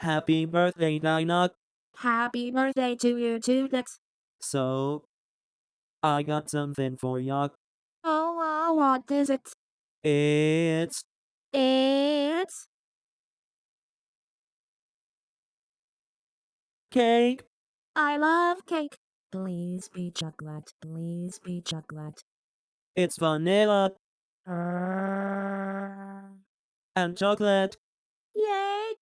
Happy birthday, Dinah. Happy birthday to you too, Dex. So, I got something for ya. Oh, wow, what is it? It's It's cake. I love cake. Please be chocolate. Please be chocolate. It's vanilla Uh, and chocolate. yay!